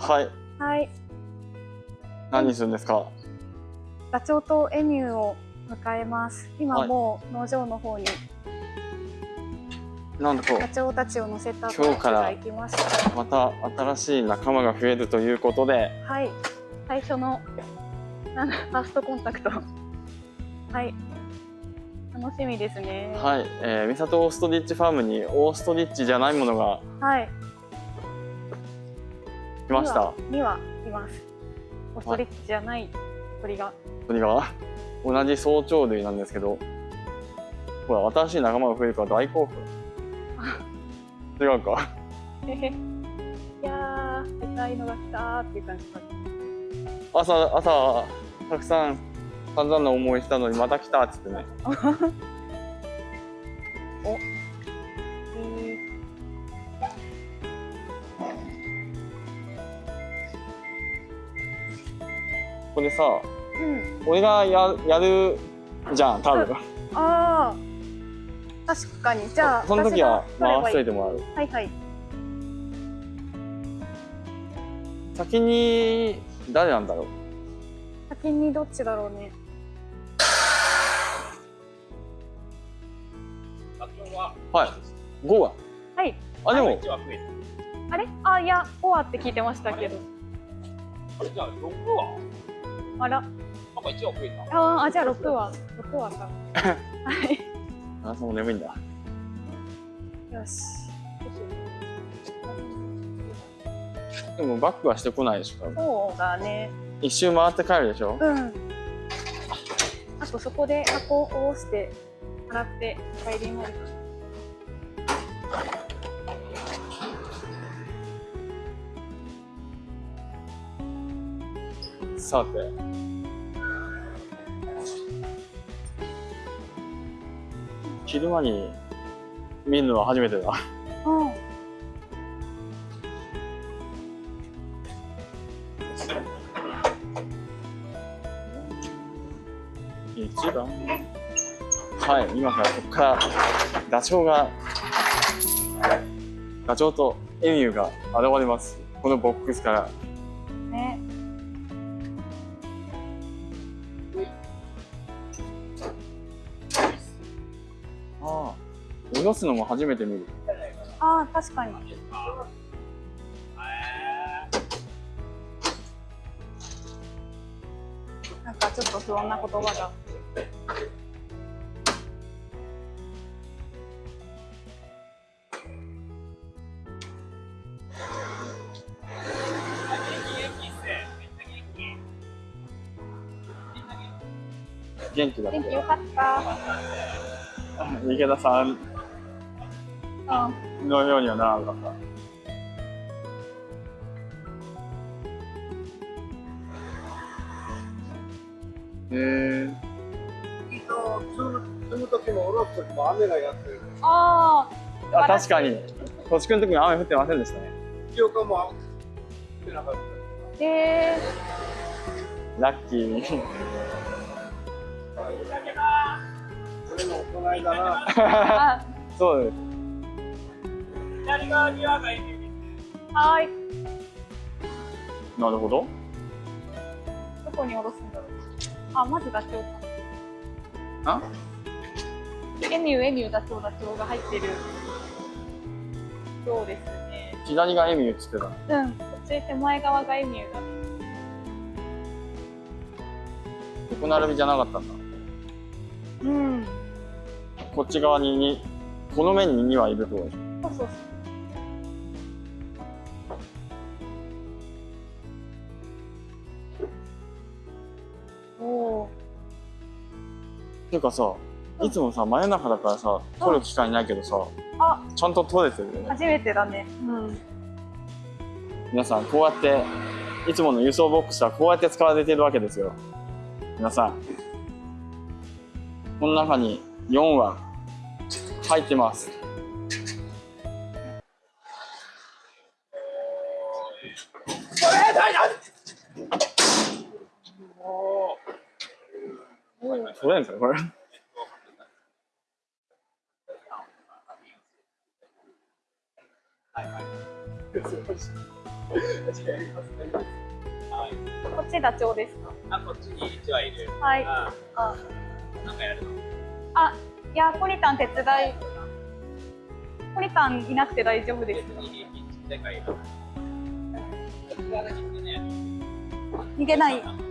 はい。はい。何するんですか？ダチョウとエミューを迎えます。今はいもう農場の方になんとダチョウたちを乗せたバ今日から行きました。また新しい仲間が増えるということで、はい。最初のなんだファーストコンタクト。はい。楽しみですね。はい、えー、三里オーストリッチファームにオーストリッチじゃないものがはい。来ました。には。にはいます。オーストリッチじゃない鳥が。鳥が？同じ早朝類なんですけど、ほら新しい仲間が増えるから大興奮。違うか？いやー、でかいのが来たーっていう感じか。朝朝たくさん散々な思いしたのにまた来たっつってね。さ、うん。俺がややるじゃん多分。ああ。確かに。じゃあ、その時は回しといてもらう。ばいいはいはい。先に誰なんだろう？先にどっちだろうね。はい。5は？はい。あでもあれ？あ、いや、5話って聞いてましたけど。あれ？じゃあ6話あら。なんか1話増えた？あーあ、じゃあ6話。6話か。はい。あそう眠いんだ。よし。でもバックはしてこないでしょ。そうだね。一周回って帰るでしょ？うん。あとそこで箱を押して、洗って帰ります。さて。昼間に見るのは初めてだ。うん。一番はい、今からここからダチョウがダチョウとエミューが現れます。このボックスから。すのも初めて見る。ああ、確かに。なんかちょっと不穏な言葉が。元気だって。天気良かった。池田さん。のようにはならなかった。へえ積む時も下ろす時も雨がやってる。ああ、確かに。土地くんの時に雨降ってませんでしたね。も降ってなかった。あ。へえ。ラッキー。これもこの間な。あ、そうです。左側にはがいる。はーい。なるほど。どこに下ろすんだろう。あ、まずダチョウか。あ？エミュー、エミュー、ダチョウ、ダチョウが入ってる。そうですね。左がエミューっつってた。うん。こっち手前側がエミューだ。横並びじゃなかったんだ。うん。こっち側にに、この面に2はいるってことでしょ。そうそうそう。ていうかさ、いつもさ、真夜中だからさ、撮る機会ないけどさ、あ、ちゃんと撮れてるよね。初めてだね。うん。皆さん、こうやって、いつもの輸送ボックスはこうやって使われてるわけですよ。皆さん。この中に4は入ってます。取れんですかこれ。こっちダチョウですかあ、こっちに1羽い。る。はい。あなんかやるのあい。やコニタン手伝い。コニタンい。なくて大丈夫ですか。逃げない。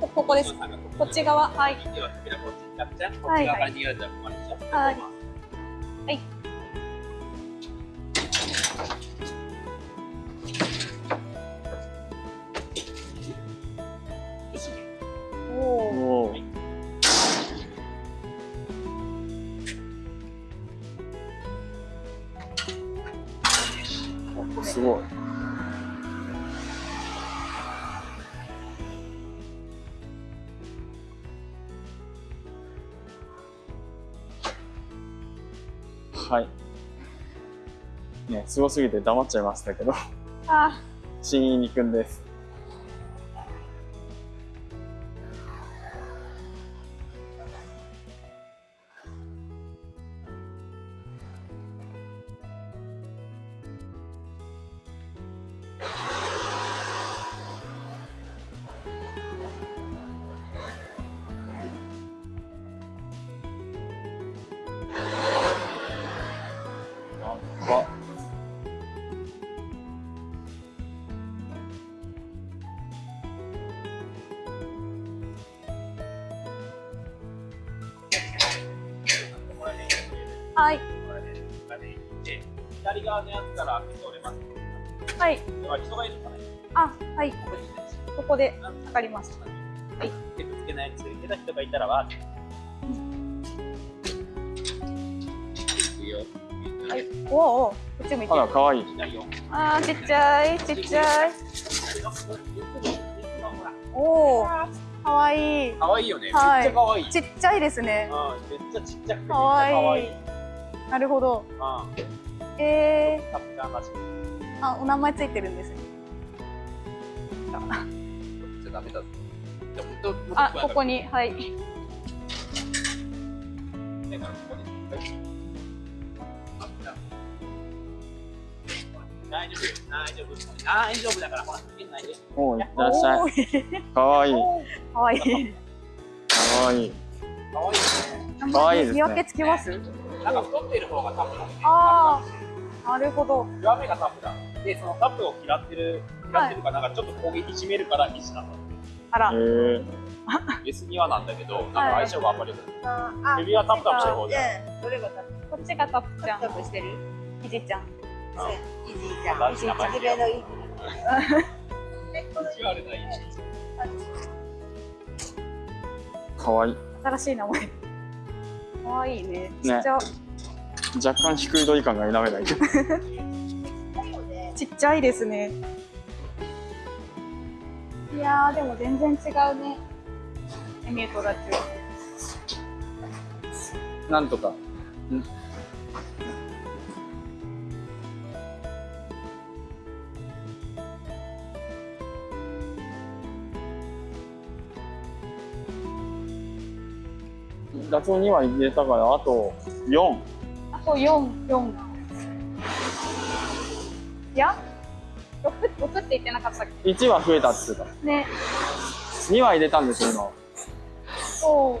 こここです。こっち側。はい。はい。はいはい。ねすごすぎて黙っちゃいましたけど。あ。新入りくんですはいこれでこれで行って左側のやつから開けて折れます。はいでは人がいるからね。あはいここですここでなんわかりましたはい。手ぶつけないようにするけど人がいたらは。はいおおおこっち向いてあらかわい。あーちっちゃいちっちゃいおおかわいい可愛いよね。めっちはいゃ可愛い。ちっちゃいですねうん、めっちゃちっちゃくてめっちゃかわ可愛い。いいなるほど。うん。えカプちゃんらしい。ー、あお名前ついてるんですね。こっちじゃダメだぞ。じゃあここに。はい。大丈夫。大丈夫。大丈夫だからほら変ないで。おおいらっしゃい。いかわいい。かわいいかわい。い可愛い。ねかわいいですね。見分けつきます？なんか太ってる方がタフだねああなるほど。弱めがタフだ。でそのタフを嫌ってる嫌ってるかなんかちょっと攻撃締めるから石なんだあら。へえベ スにはなんだけどなんか相性があんまり良くない。あ首はタプタプしてる方じゃんうんどれがタプこっちがタプちゃんタプしてる？ひじちゃん。イジーちゃん。大事な感じ一目のい。い。意地。悪な石かわいい。新しい名前かわいいね。ちっちゃ、若干低い鳥感が否めないけど。ちっちゃいですね。いやーでも全然違うね。エミュートダチュなんとかダチョウ2羽入れたからあと4あと四四。いや？六六って言ってなかったっ1羽増えたって言ってけね。た2羽入れたんですよ今。そう。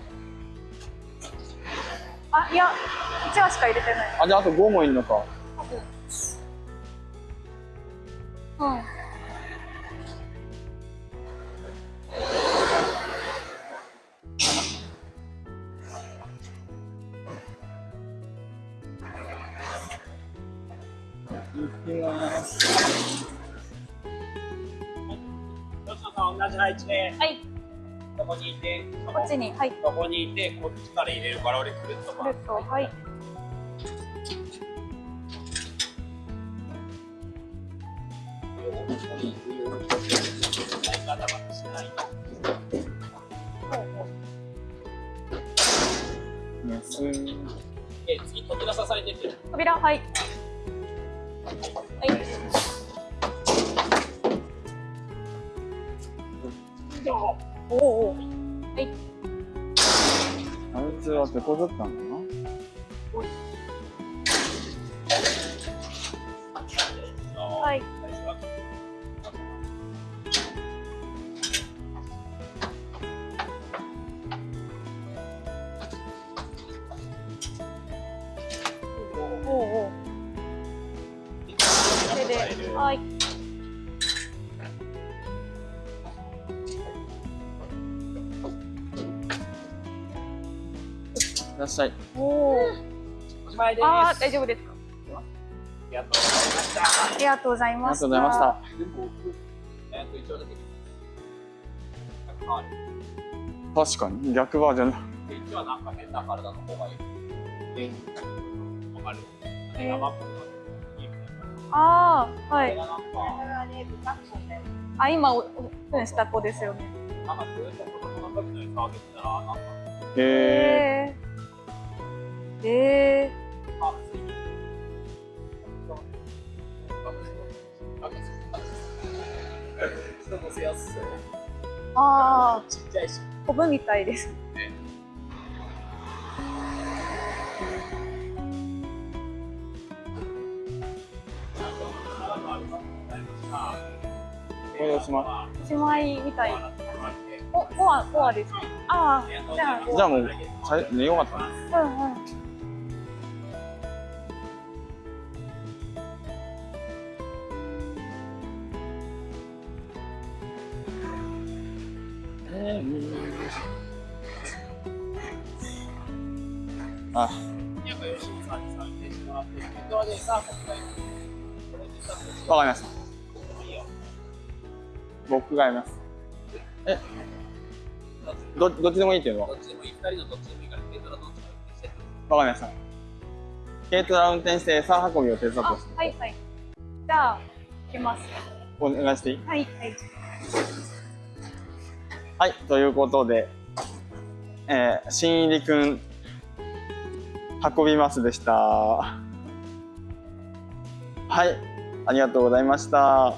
あいや一羽しか入れてない。あじゃああと5もいるのか。多分。うん吉野さん同じ配置ではい。ここにい。てこっちにはい。ここにい。てこっちから入れるから俺くるっとくるっとはい。扉はいはいおおおあいつは手こずったんだな。ははい。おうおはい。いらっしゃい。おお。おしまいです。ああ、大丈夫ですか？ありがとうございました。ありがとうございありがました。とうございました。全部えっと一応だけ変わる。確かに逆バージョンだ。で一応なんか変な体の方がいい。かる。ああ、はい。これがなんか、これはね、不格好だよ。あ、今お、オンした子ですよね。なんかずっと子供の時の餌あげてたら、なんか、へえ。え。えあ、ついに。なんか人乗せやすそう。ー、ああ、ちっちゃいし。コブみたいです。これおしまおしまいみたい。お、コア、コアですね。ああ、じゃあ、じゃあもう、寝よかったね。うんうん。あ、わかりました。僕がやります。え、どどっちでもいいっていうの？はどっちでもいい、二人のどっちでもいいから、軽トラどっちか運転して。わかりました。軽トラ運転して餌運びを手伝ってはいはい。じゃあ、行きます。お願いしていい？はいはい。はい、ということで、えー、新入りくん、運びますでした。はい、ありがとうございました。